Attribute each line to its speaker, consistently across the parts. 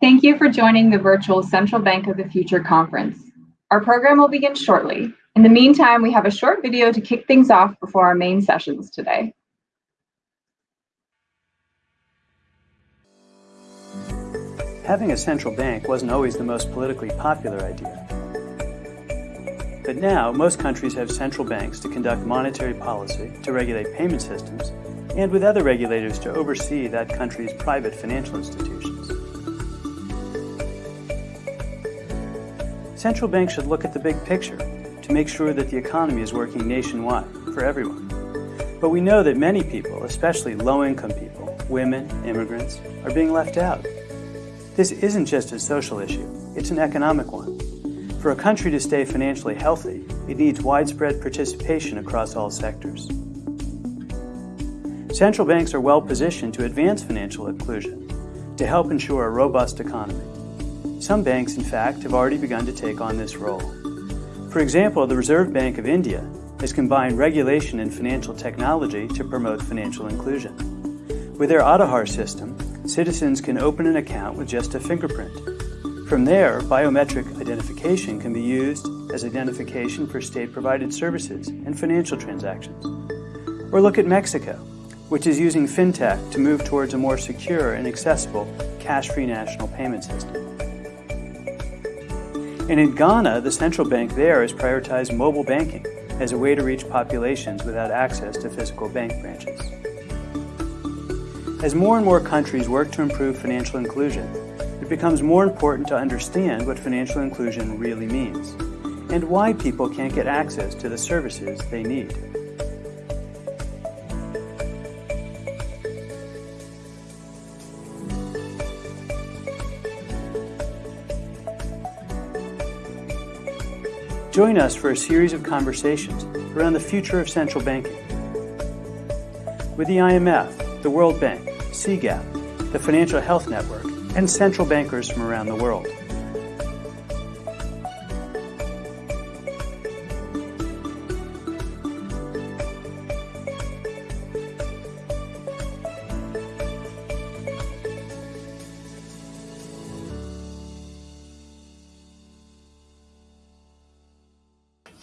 Speaker 1: Thank you for joining the virtual Central Bank of the Future conference. Our program will begin shortly. In the meantime, we have a short video to kick things off before our main sessions today.
Speaker 2: Having a central bank wasn't always the most politically popular idea. But now, most countries have central banks to conduct monetary policy, to regulate payment systems, and with other regulators to oversee that country's private financial institutions. Central banks should look at the big picture to make sure that the economy is working nationwide for everyone. But we know that many people, especially low-income people, women, immigrants, are being left out. This isn't just a social issue, it's an economic one. For a country to stay financially healthy, it needs widespread participation across all sectors. Central banks are well positioned to advance financial inclusion, to help ensure a robust economy. Some banks, in fact, have already begun to take on this role. For example, the Reserve Bank of India has combined regulation and financial technology to promote financial inclusion. With their Aadhaar system, citizens can open an account with just a fingerprint. From there, biometric identification can be used as identification for state-provided services and financial transactions. Or look at Mexico, which is using fintech to move towards a more secure and accessible cash-free national payment system. And in Ghana, the central bank there has prioritized mobile banking as a way to reach populations without access to physical bank branches. As more and more countries work to improve financial inclusion, it becomes more important to understand what financial inclusion really means and why people can't get access to the services they need. Join us for a series of conversations around the future of central banking. With the IMF, the World Bank, CGAP, the Financial Health Network, and central bankers from around the world.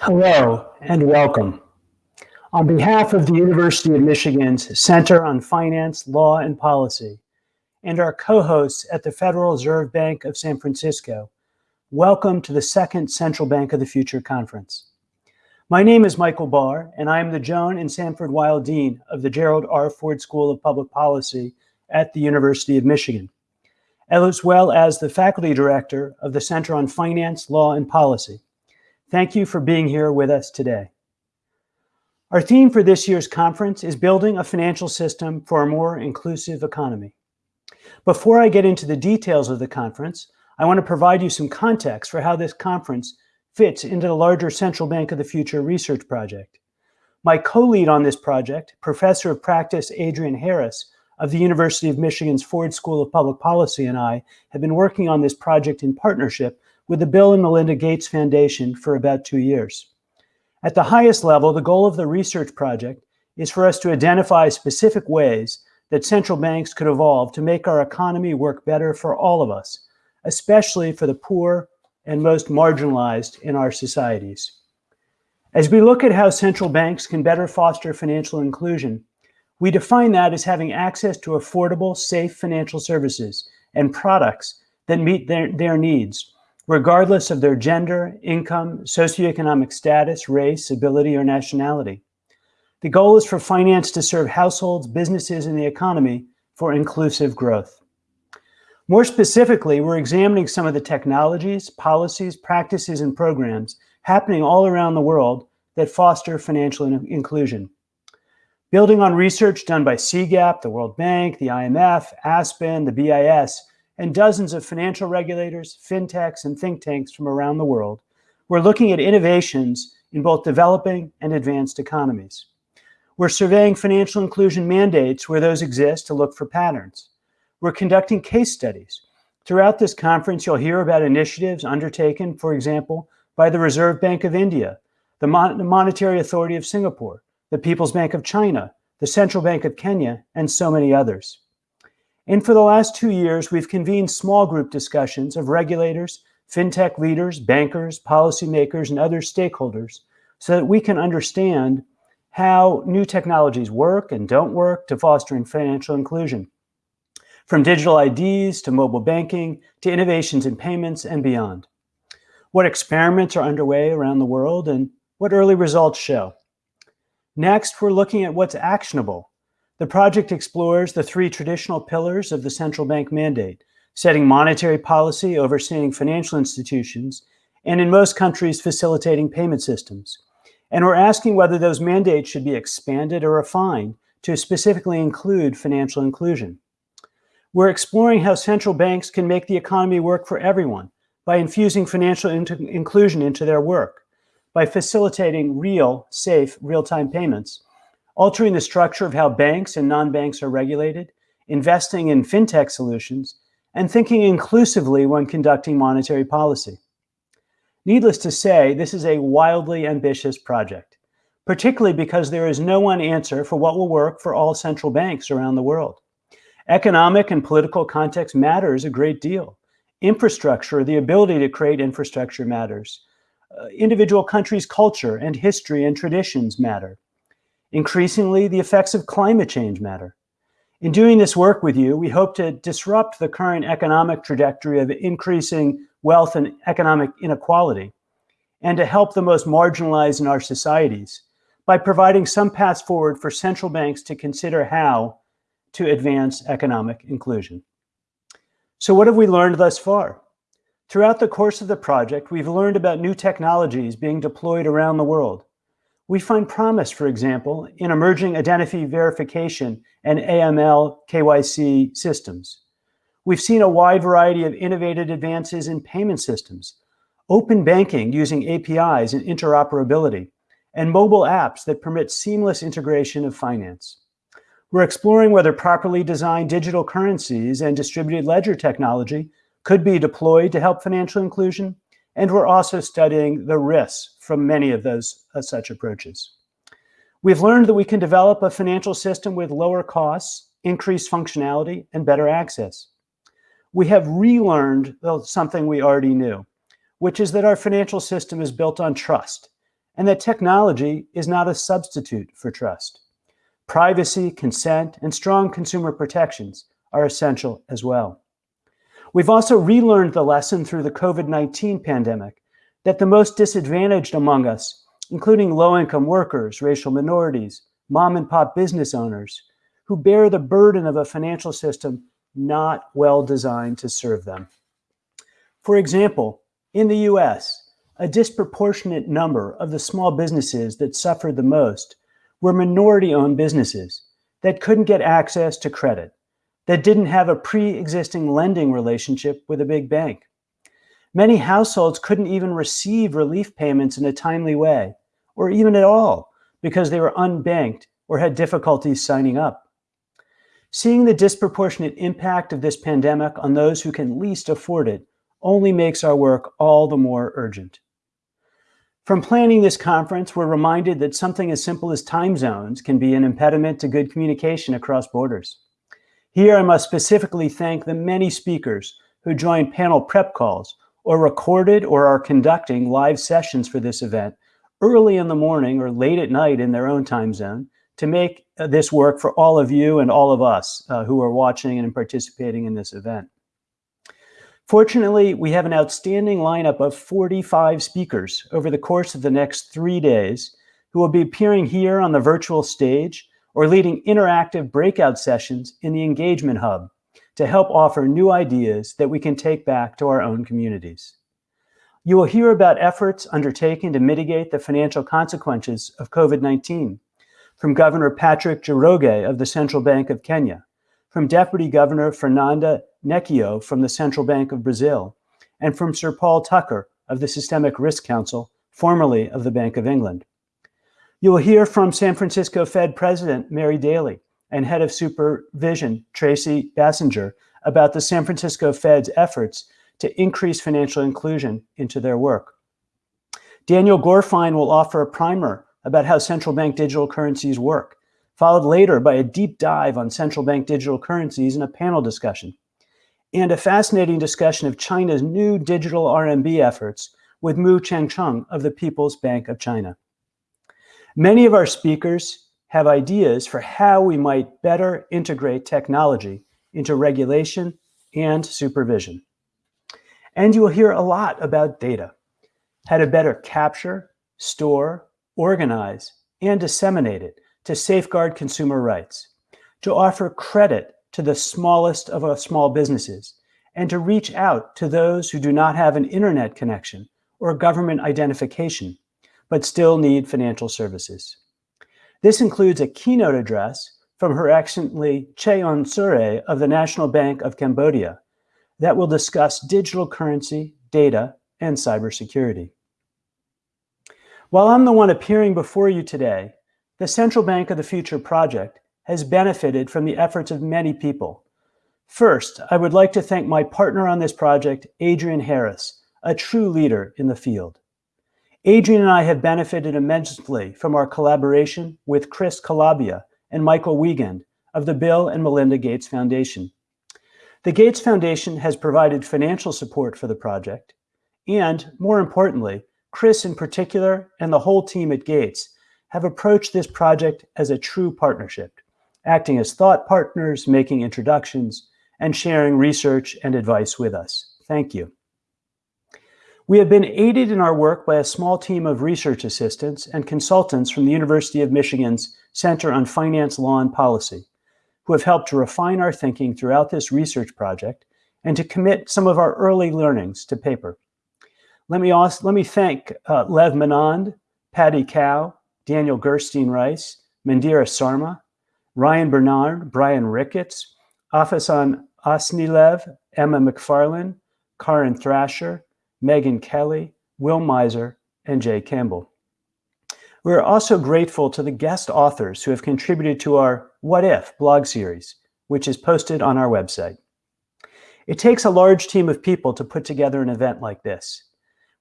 Speaker 3: Hello and welcome. On behalf of the University of Michigan's Center on Finance, Law, and Policy, and our co-hosts at the Federal Reserve Bank of San Francisco, welcome to the second Central Bank of the Future Conference. My name is Michael Barr, and I am the Joan and Sanford Weill Dean of the Gerald R. Ford School of Public Policy at the University of Michigan, as well as the Faculty Director of the Center on Finance, Law, and Policy. Thank you for being here with us today. Our theme for this year's conference is building a financial system for a more inclusive economy. Before I get into the details of the conference, I want to provide you some context for how this conference fits into the larger Central Bank of the Future research project. My co-lead on this project, Professor of Practice Adrienne Harris of the University of Michigan's Ford School of Public Policy and I have been working on this project in partnership with the Bill and Melinda Gates Foundation for about two years. At the highest level, the goal of the research project is for us to identify specific ways that central banks could evolve to make our economy work better for all of us, especially for the poor and most marginalized in our societies. As we look at how central banks can better foster financial inclusion, we define that as having access to affordable, safe financial services and products that meet their, their needs regardless of their gender, income, socioeconomic status, race, ability, or nationality. The goal is for finance to serve households, businesses, and the economy for inclusive growth. More specifically, we're examining some of the technologies, policies, practices, and programs happening all around the world that foster financial in inclusion. Building on research done by CGAP, the World Bank, the IMF, Aspen, the BIS, and dozens of financial regulators, fintechs, and think tanks from around the world, we're looking at innovations in both developing and advanced economies. We're surveying financial inclusion mandates where those exist to look for patterns. We're conducting case studies. Throughout this conference, you'll hear about initiatives undertaken, for example, by the Reserve Bank of India, the, Mon Monetary Authority of Singapore, the People's Bank of China, the Central Bank of Kenya, and so many others. And for the last two years, we've convened small group discussions of regulators, fintech leaders, bankers, policymakers, and other stakeholders so that we can understand how new technologies work and don't work to fostering financial inclusion. From digital IDs to mobile banking to innovations in payments and beyond. What experiments are underway around the world and what early results show. Next, we're looking at what's actionable. The project explores the three traditional pillars of the central bank mandate, setting monetary policy, overseeing financial institutions, and in most countries, facilitating payment systems. And we're asking whether those mandates should be expanded or refined to specifically include financial inclusion. We're exploring how central banks can make the economy work for everyone by infusing financial inclusion into their work, by facilitating real, safe, real-time payments, altering the structure of how banks and non-banks are regulated, investing in fintech solutions, and thinking inclusively when conducting monetary policy. Needless to say, this is a wildly ambitious project, particularly because there is no one answer for what will work for all central banks around the world. Economic and political context matters a great deal. Infrastructure, the ability to create infrastructure matters. Uh, individual countries' culture and history and traditions matter. Increasingly, the effects of climate change matter. In doing this work with you, we hope to disrupt the current economic trajectory of increasing wealth and economic inequality, and to help the most marginalized in our societies by providing some paths forward for central banks to consider how to advance economic inclusion. So what have we learned thus far? Throughout the course of the project, we've learned about new technologies being deployed around the world. We find promise, for example, in emerging identity verification and AML KYC systems. We've seen a wide variety of innovative advances in payment systems, open banking using APIs and interoperability, and mobile apps that permit seamless integration of finance. We're exploring whether properly designed digital currencies and distributed ledger technology could be deployed to help financial inclusion, and we're also studying the risks from many of those uh, such approaches. We've learned that we can develop a financial system with lower costs, increased functionality, and better access. We have relearned something we already knew, which is that our financial system is built on trust, and that technology is not a substitute for trust. Privacy, consent, and strong consumer protections are essential as well. We've also relearned the lesson through the COVID-19 pandemic that the most disadvantaged among us, including low-income workers, racial minorities, mom and pop business owners, who bear the burden of a financial system not well designed to serve them. For example, in the US, a disproportionate number of the small businesses that suffered the most were minority-owned businesses that couldn't get access to credit that didn't have a pre-existing lending relationship with a big bank. Many households couldn't even receive relief payments in a timely way, or even at all, because they were unbanked or had difficulties signing up. Seeing the disproportionate impact of this pandemic on those who can least afford it only makes our work all the more urgent. From planning this conference, we're reminded that something as simple as time zones can be an impediment to good communication across borders. Here, I must specifically thank the many speakers who joined panel prep calls or recorded or are conducting live sessions for this event early in the morning or late at night in their own time zone to make uh, this work for all of you and all of us uh, who are watching and participating in this event. Fortunately, we have an outstanding lineup of 45 speakers over the course of the next three days who will be appearing here on the virtual stage or leading interactive breakout sessions in the Engagement Hub to help offer new ideas that we can take back to our own communities. You will hear about efforts undertaken to mitigate the financial consequences of COVID-19 from Governor Patrick Njoroge of the Central Bank of Kenya, from Deputy Governor Fernanda Nechio from the Central Bank of Brazil, and from Sir Paul Tucker of the Systemic Risk Council, formerly of the Bank of England. You will hear from San Francisco Fed President Mary Daly and Head of Supervision Tracy Basinger about the San Francisco Fed's efforts to increase financial inclusion into their work. Daniel Gorfine will offer a primer about how central bank digital currencies work, followed later by a deep dive on central bank digital currencies in a panel discussion, and a fascinating discussion of China's new digital RMB efforts with Mu Changchun of the People's Bank of China. Many of our speakers have ideas for how we might better integrate technology into regulation and supervision. And you will hear a lot about data, how to better capture, store, organize, and disseminate it to safeguard consumer rights, to offer credit to the smallest of our small businesses, and to reach out to those who do not have an internet connection or government identification, but still need financial services. This includes a keynote address from Her Excellency Chea Serey of the National Bank of Cambodia that will discuss digital currency, data, and cybersecurity. While I'm the one appearing before you today, the Central Bank of the Future project has benefited from the efforts of many people. First, I would like to thank my partner on this project, Adrienne Harris, a true leader in the field. Adrienne and I have benefited immensely from our collaboration with Chris Calabia and Michael Wiegand of the Bill and Melinda Gates Foundation. The Gates Foundation has provided financial support for the project, and more importantly, Chris in particular and the whole team at Gates have approached this project as a true partnership, acting as thought partners, making introductions, and sharing research and advice with us. Thank you. We have been aided in our work by a small team of research assistants and consultants from the University of Michigan's Center on Finance, Law, and Policy, who have helped to refine our thinking throughout this research project and to commit some of our early learnings to paper. Let me, also, let me thank uh, Lev Menand, Patty Cow, Daniel Gerstein Rice, Mandira Sarma, Ryan Bernard, Brian Ricketts, Afasan Asnilev, Emma McFarlane, Karin Thrasher, Megan Kelly, Will Miser, and Jay Campbell. We are also grateful to the guest authors who have contributed to our What If blog series, which is posted on our website. It takes a large team of people to put together an event like this.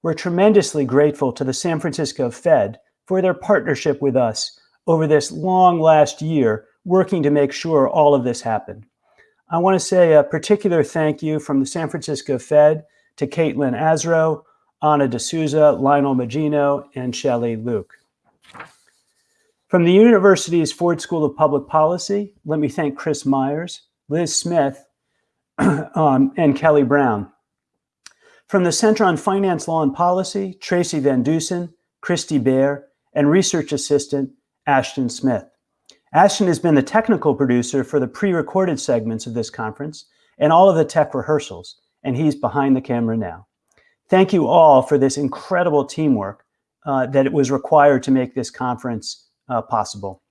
Speaker 3: We're tremendously grateful to the San Francisco Fed for their partnership with us over this long last year, working to make sure all of this happened. I want to say a particular thank you from the San Francisco Fed to Caitlin Azro, Anna D'Souza, Lionel Magino, and Shelley Luke. From the university's Ford School of Public Policy, let me thank Chris Myers, Liz Smith, um, and Kelly Brown. From the Center on Finance, Law, and Policy, Tracy Van Dusen, Christy Bear, and research assistant Ashton Smith. Ashton has been the technical producer for the pre-recorded segments of this conference and all of the tech rehearsals, and he's behind the camera now. Thank you all for this incredible teamwork uh, that it was required to make this conference uh, possible.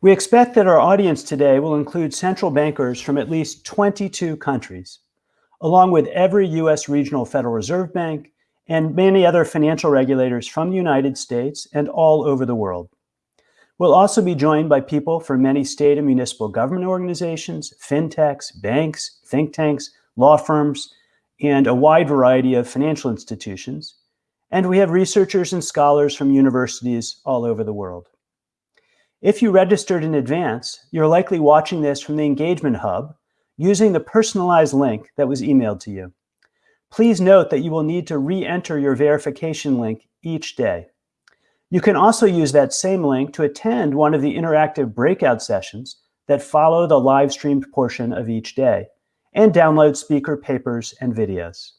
Speaker 3: We expect that our audience today will include central bankers from at least 22 countries, along with every U.S. regional Federal Reserve Bank and many other financial regulators from the United States and all over the world. We'll also be joined by people from many state and municipal government organizations, fintechs, banks, think tanks, law firms, and a wide variety of financial institutions. And we have researchers and scholars from universities all over the world. If you registered in advance, you're likely watching this from the Engagement Hub using the personalized link that was emailed to you. Please note that you will need to re-enter your verification link each day. You can also use that same link to attend one of the interactive breakout sessions that follow the live streamed portion of each day and download speaker papers and videos.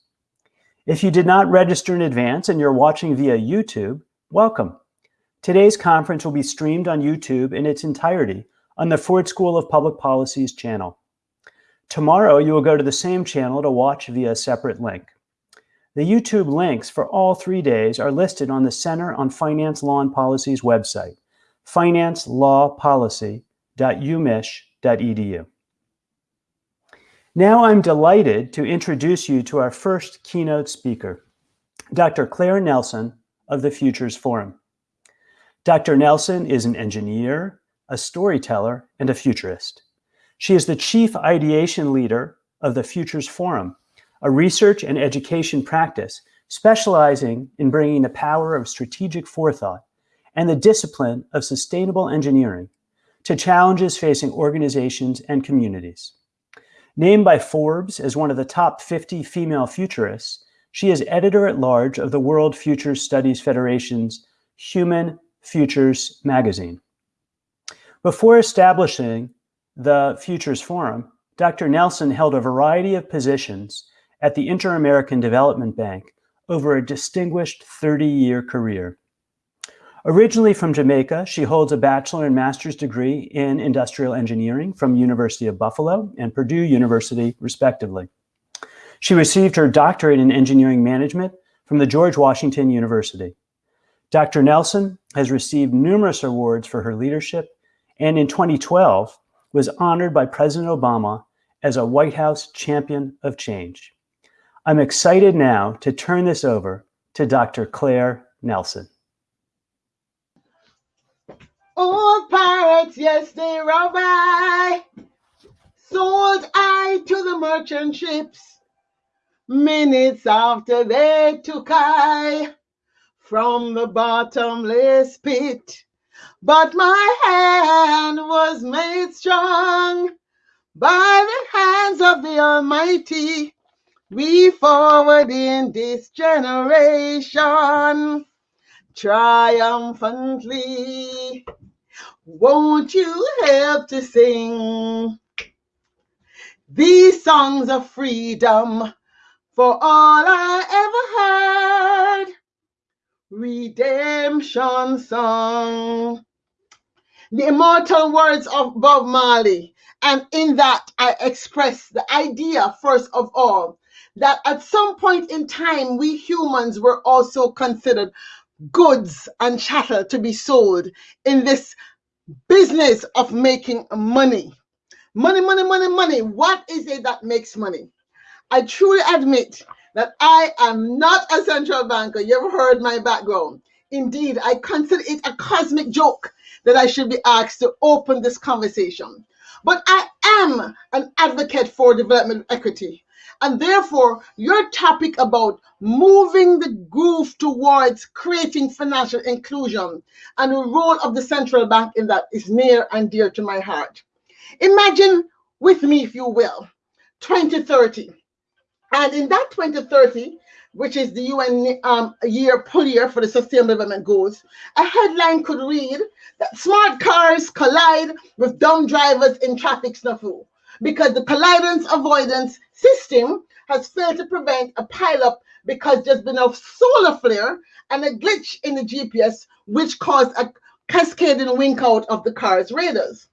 Speaker 3: If you did not register in advance and you're watching via YouTube, welcome. Today's conference will be streamed on YouTube in its entirety on the Ford School of Public Policy's channel. Tomorrow, you will go to the same channel to watch via a separate link. The YouTube links for all three days are listed on the Center on Finance, Law, and Policy's website, financelawpolicy.umich.edu. Now I'm delighted to introduce you to our first keynote speaker, Dr. Claire Nelson of the Futures Forum. Dr. Nelson is an engineer, a storyteller, and a futurist. She is the chief ideation leader of the Futures Forum, a research and education practice specializing in bringing the power of strategic forethought and the discipline of sustainable engineering to challenges facing organizations and communities. Named by Forbes as one of the top 50 female futurists, she is editor at large of the World Futures Studies Federation's Human Futures magazine. Before establishing the Futures Forum, Dr. Nelson held a variety of positions at the Inter-American Development Bank over a distinguished 30-year career. Originally from Jamaica, she holds a bachelor and master's degree in industrial engineering from University of Buffalo and Purdue University, respectively. She received her doctorate in engineering management from the George Washington University. Dr. Nelson has received numerous awards for her leadership and in 2012 was honored by President Obama as a White House Champion of Change. I'm excited now to turn this over to Dr. Claire Nelson.
Speaker 4: Old pirates, yes, they rob I. Sold I to the merchant ships. Minutes after they took I from the bottomless pit. But my hand was made strong by the hands of the Almighty. We forward in this generation triumphantly. Won't you help to sing these songs of freedom for all I ever heard? Redemption song. The immortal words of Bob Marley. And in that, I express the idea, first of all, that at some point in time, we humans were also considered goods and chattel to be sold in this business of making money. Money, money, money, money. What is it that makes money? I truly admit that I am not a central banker. You ever heard my background? Indeed, I consider it a cosmic joke that I should be asked to open this conversation. But I am an advocate for development equity. And therefore, your topic about moving the towards creating financial inclusion and the role of the central bank in that is near and dear to my heart. Imagine with me, if you will, 2030. And in that 2030, which is the UN um, year pull year for the Sustainable Development Goals, a headline could read that smart cars collide with dumb drivers in traffic snafu because the collidance avoidance system has failed to prevent a pileup because there's been a solar flare and a glitch in the GPS, which caused a cascading wink out of the car's radars.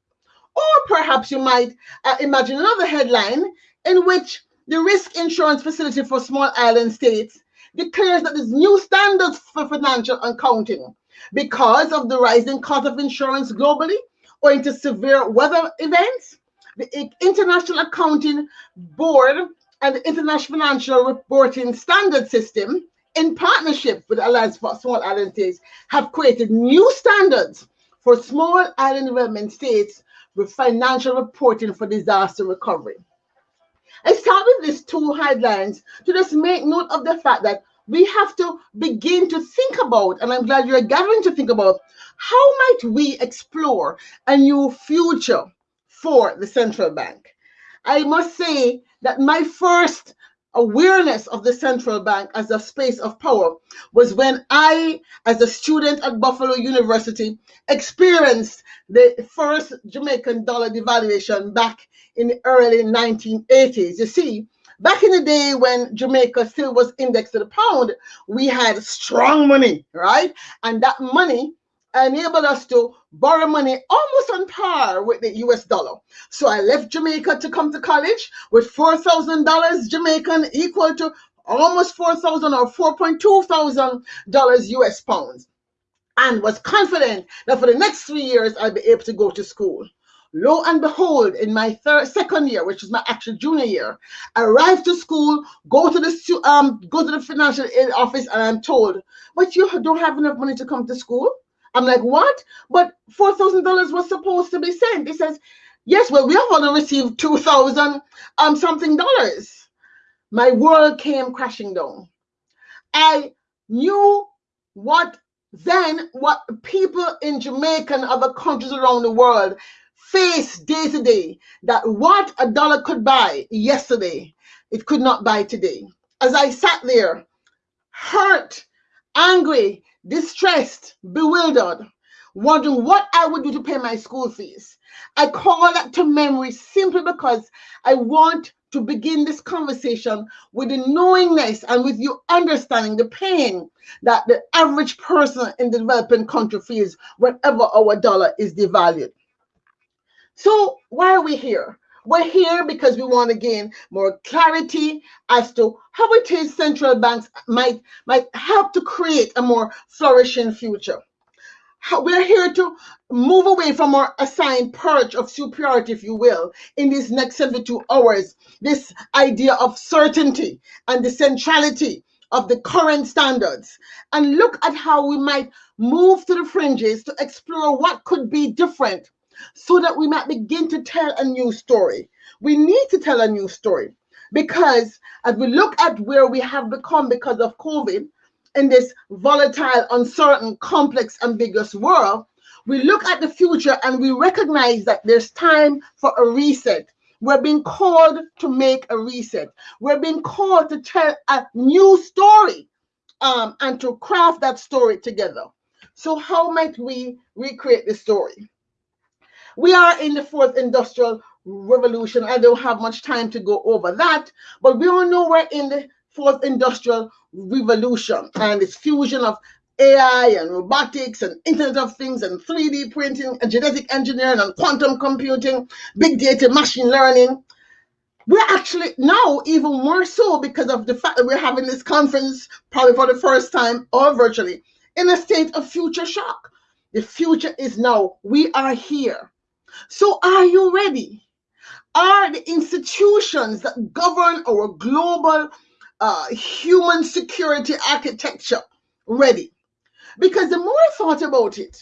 Speaker 4: Or perhaps you might uh, imagine another headline in which the risk insurance facility for small island states declares that there's new standards for financial accounting because of the rising cost of insurance globally owing to severe weather events. The International Accounting Board and the International Financial Reporting Standard System, in partnership with the Alliance for Small Island States, have created new standards for small island development states with financial reporting for disaster recovery. I start with these two headlines to just make note of the fact that we have to begin to think about, and I'm glad you're gathering to think about, how might we explore a new future for the central bank? I must say that my first awareness of the central bank as a space of power was when I, as a student at Buffalo University, experienced the first Jamaican dollar devaluation back in the early 1980s. You see, back in the day when Jamaica still was indexed to the pound, we had strong money, right? And that money enabled us to borrow money almost on par with the US dollar. So I left Jamaica to come to college with $4,000 Jamaican equal to almost 4,000 or 4.2 thousand dollars US pounds and was confident that for the next three years I'd be able to go to school. Lo and behold, in my third, second year, which was my actual junior year, I arrived to school, go to the um, go to the financial aid office, and I'm told, "But you don't have enough money to come to school." I'm like, "What?" But four thousand dollars was supposed to be sent. He says, "Yes, well, we have only received two thousand um something dollars." My world came crashing down. I knew what then what people in Jamaica and other countries around the world face day to day. That what a dollar could buy yesterday, it could not buy today. As I sat there, hurt, angry, distressed, bewildered, wondering what I would do to pay my school fees. I call that to memory simply because I want to begin this conversation with the knowingness and with you understanding the pain that the average person in the developing country feels whenever our dollar is devalued. So, why are we here? We're here because we want to gain more clarity as to how it is central banks might, might help to create a more flourishing future. We're here to move away from our assigned perch of superiority, if you will, in these next 72 hours. This idea of certainty and the centrality of the current standards, and look at how we might move to the fringes to explore what could be different so that we might begin to tell a new story. We need to tell a new story because as we look at where we have become because of COVID, in this volatile, uncertain, complex, ambiguous world, we look at the future and we recognize that there's time for a reset. We're being called to make a reset. We're being called to tell a new story um, and to craft that story together. So, how might we recreate the story? We are in the fourth industrial revolution. I don't have much time to go over that, but we all know we're in the fourth industrial revolution and its fusion of AI and robotics and Internet of Things and 3D printing and genetic engineering and quantum computing, big data, machine learning. We're actually now even more so because of the fact that we're having this conference probably for the first time or virtually in a state of future shock. The future is now. We are here. So are you ready? Are the institutions that govern our global uh, human security architecture ready. Because the more I thought about it,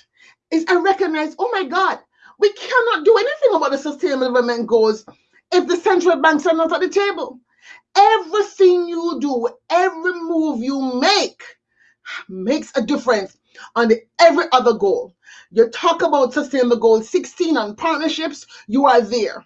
Speaker 4: is I recognize, oh my God, we cannot do anything about the sustainable development goals if the central banks are not at the table. Everything you do, every move you make makes a difference on every other goal. You talk about sustainable goal 16 on partnerships, you are there.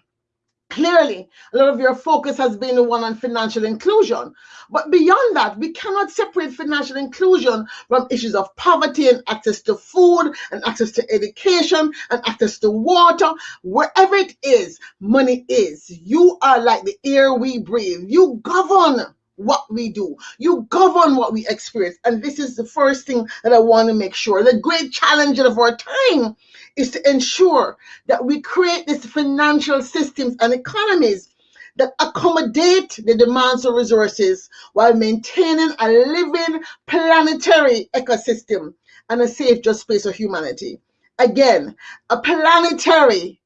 Speaker 4: Clearly, a lot of your focus has been the one on financial inclusion. But beyond that, we cannot separate financial inclusion from issues of poverty and access to food and access to education and access to water. Wherever it is, money is. You are like the air we breathe. You govern what we do. You govern what we experience. And this is the first thing that I want to make sure. The great challenge of our time is to ensure that we create these financial systems and economies that accommodate the demands of resources while maintaining a living planetary ecosystem and a safe, just space for humanity. Again, a planetary,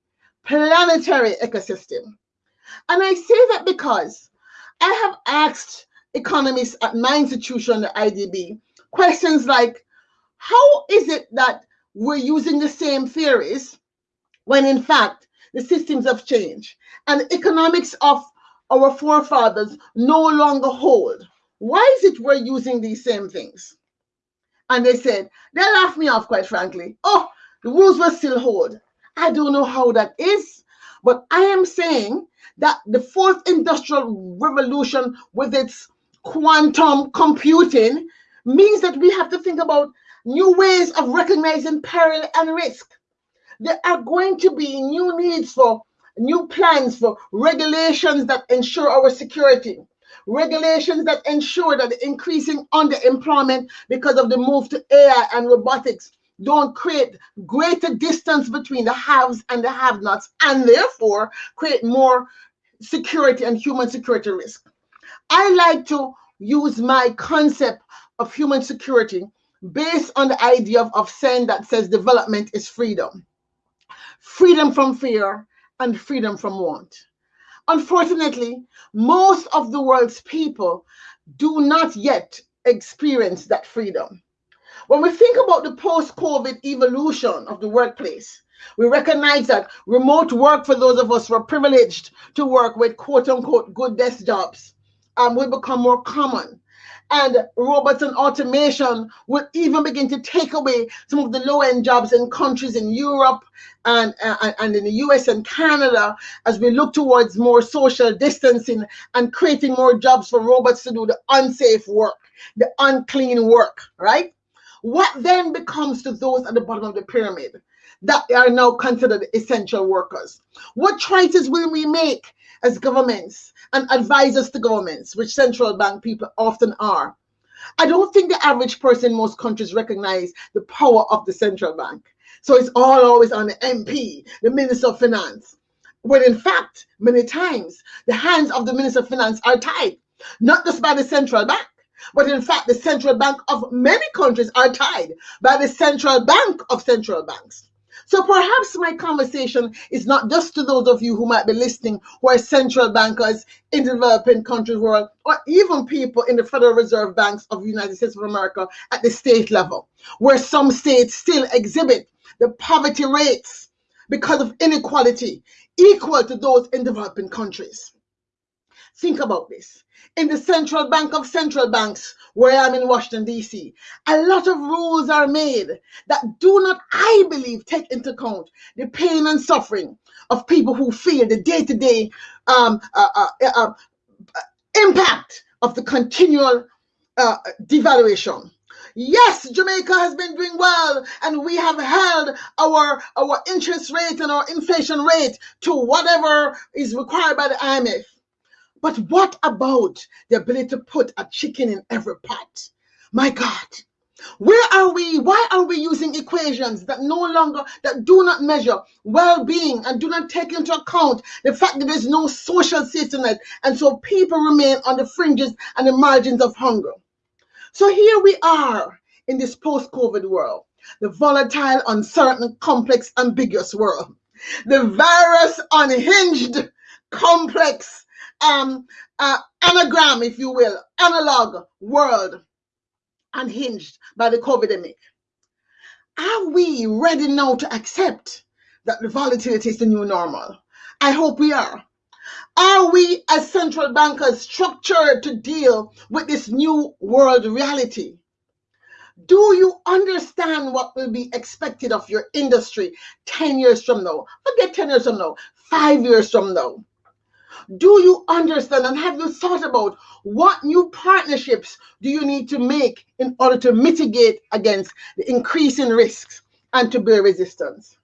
Speaker 4: planetary ecosystem. And I say that because I have asked economists at my institution, the IDB, questions like, how is it that we're using the same theories when in fact the systems have changed and economics of our forefathers no longer hold. Why is it we're using these same things? And they said, they laughed me off, quite frankly. Oh, the rules will still hold. I don't know how that is, but I am saying that the fourth industrial revolution with its quantum computing means that we have to think about new ways of recognizing peril and risk. There are going to be new needs for new plans for regulations that ensure our security, regulations that ensure that the increasing underemployment because of the move to AI and robotics don't create greater distance between the haves and the have-nots and therefore create more security and human security risk. I like to use my concept of human security based on the idea of, of saying that says development is freedom. Freedom from fear and freedom from want. Unfortunately, most of the world's people do not yet experience that freedom. When we think about the post-COVID evolution of the workplace, we recognize that remote work for those of us who are privileged to work with quote unquote good desk jobs um, will become more common and robots and automation will even begin to take away some of the low-end jobs in countries in Europe and, uh, and in the US and Canada as we look towards more social distancing and creating more jobs for robots to do the unsafe work, the unclean work, right? What then becomes to those at the bottom of the pyramid that are now considered essential workers? What choices will we make as governments and advisors to governments, which central bank people often are? I don't think the average person in most countries recognize the power of the central bank. So it's all always on the MP, the Minister of Finance. When in fact, many times, the hands of the Minister of Finance are tied, not just by the central bank, but in fact, the central bank of many countries are tied by the central bank of central banks. So perhaps my conversation is not just to those of you who might be listening who are central bankers in developing countries world, or even people in the Federal Reserve Banks of the United States of America at the state level, where some states still exhibit the poverty rates because of inequality equal to those in developing countries. Think about this. In the central bank of central banks, where I'm in Washington, D.C., a lot of rules are made that do not, I believe, take into account the pain and suffering of people who feel the day to day impact of the continual uh, devaluation. Yes, Jamaica has been doing well, and we have held our our interest rate and our inflation rate to whatever is required by the IMF. But what about the ability to put a chicken in every pot? My God, where are we? Why are we using equations that no longer that do not measure well-being and do not take into account the fact that there's no social safety and so people remain on the fringes and the margins of hunger? So here we are in this post-COVID world, the volatile, uncertain, complex, ambiguous world, the virus unhinged, complex, um, uh, anagram, if you will, analog world unhinged by the COVID-19. Are we ready now to accept that the volatility is the new normal? I hope we are. Are we as central bankers structured to deal with this new world reality? Do you understand what will be expected of your industry 10 years from now? Forget 10 years from now, five years from now. Do you understand and have you thought about what new partnerships do you need to make in order to mitigate against the increasing risks and to bear resistance?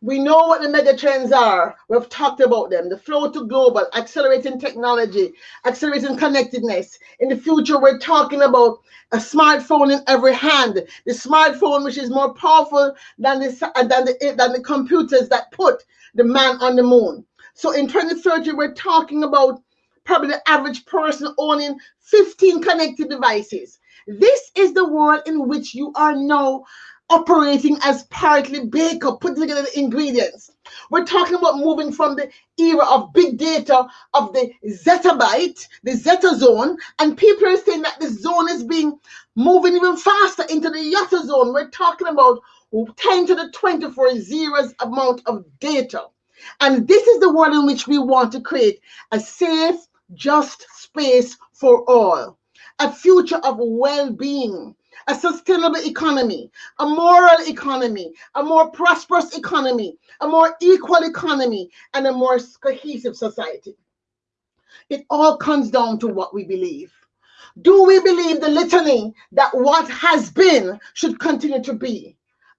Speaker 4: We know what the mega trends are. We've talked about them. The flow to global, accelerating technology, accelerating connectedness. In the future, we're talking about a smartphone in every hand. The smartphone, which is more powerful than the, than the, than the computers that put the man on the moon. So in 2030, we're talking about probably the average person owning 15 connected devices. This is the world in which you are now operating as partly baker, putting together the ingredients. We're talking about moving from the era of big data of the zettabyte, the zeta zone, and people are saying that the zone is being moving even faster into the yotta zone. We're talking about 10 to the 24 zeros amount of data. And this is the world in which we want to create a safe, just space for all, a future of well being, a sustainable economy, a moral economy, a more prosperous economy, a more equal economy, and a more cohesive society. It all comes down to what we believe. Do we believe the litany that what has been should continue to be?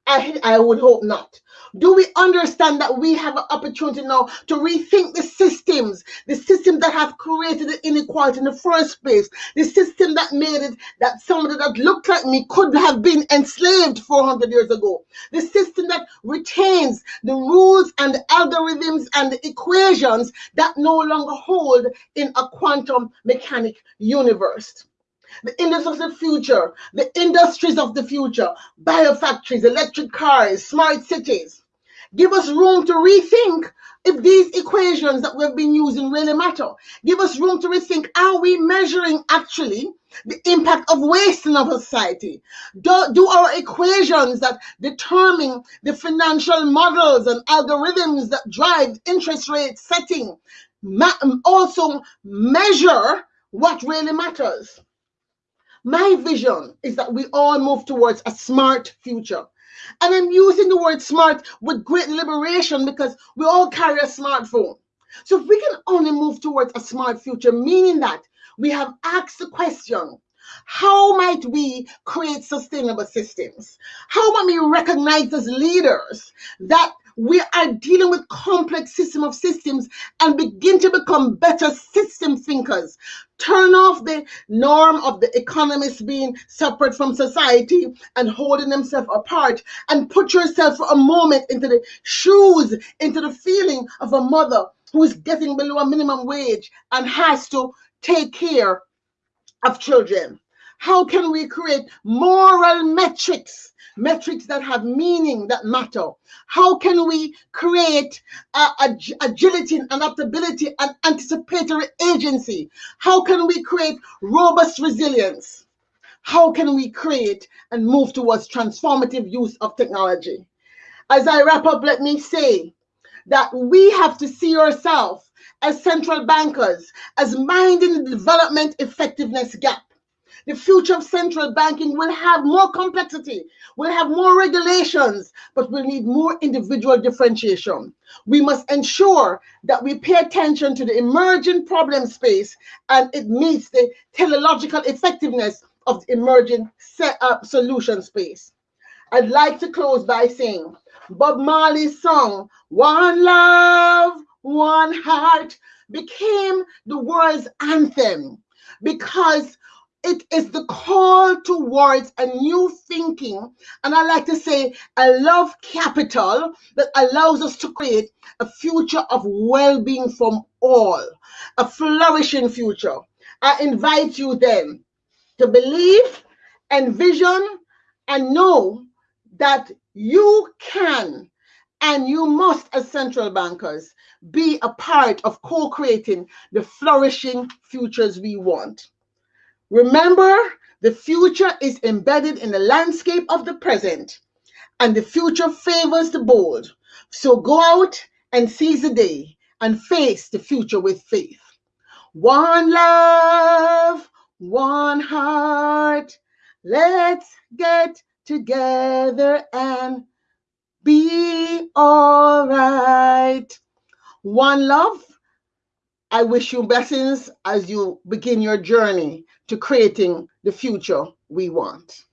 Speaker 4: I, I would hope not. Do we understand that we have an opportunity now to rethink the systems, the system that have created the inequality in the first place, the system that made it that somebody that looked like me could have been enslaved 400 years ago, the system that retains the rules and the algorithms and the equations that no longer hold in a quantum mechanic universe. The industries of the future, the industries of the future, biofactories, electric cars, smart cities. Give us room to rethink if these equations that we've been using really matter. Give us room to rethink are we measuring actually the impact of waste in our society? Do, do our equations that determine the financial models and algorithms that drive interest rate setting also measure what really matters? my vision is that we all move towards a smart future. And I'm using the word smart with great liberation because we all carry a smartphone. So if we can only move towards a smart future, meaning that we have asked the question, how might we create sustainable systems? How might we recognize as leaders that we are dealing with complex system of systems and begin to become better system thinkers. Turn off the norm of the economists being separate from society and holding themselves apart and put yourself for a moment into the shoes into the feeling of a mother who is getting below a minimum wage and has to take care of children. How can we create moral metrics metrics that have meaning that matter? How can we create uh, ag agility and adaptability and anticipatory agency? How can we create robust resilience? How can we create and move towards transformative use of technology? As I wrap up, let me say that we have to see ourselves as central bankers as minding the development effectiveness gap the future of central banking will have more complexity, will have more regulations, but we'll need more individual differentiation. We must ensure that we pay attention to the emerging problem space and it meets the teleological effectiveness of the emerging set up uh, solution space. I'd like to close by saying Bob Marley's song, One Love, One Heart, became the world's anthem because it is the call towards a new thinking, and I like to say a love capital that allows us to create a future of well being from all, a flourishing future. I invite you then to believe, envision, and know that you can and you must, as central bankers, be a part of co creating the flourishing futures we want. Remember, the future is embedded in the landscape of the present, and the future favors the bold. So go out and seize the day and face the future with faith. One love, one heart. Let's get together and be all right. One love. I wish you blessings as you begin your journey to creating the future we want.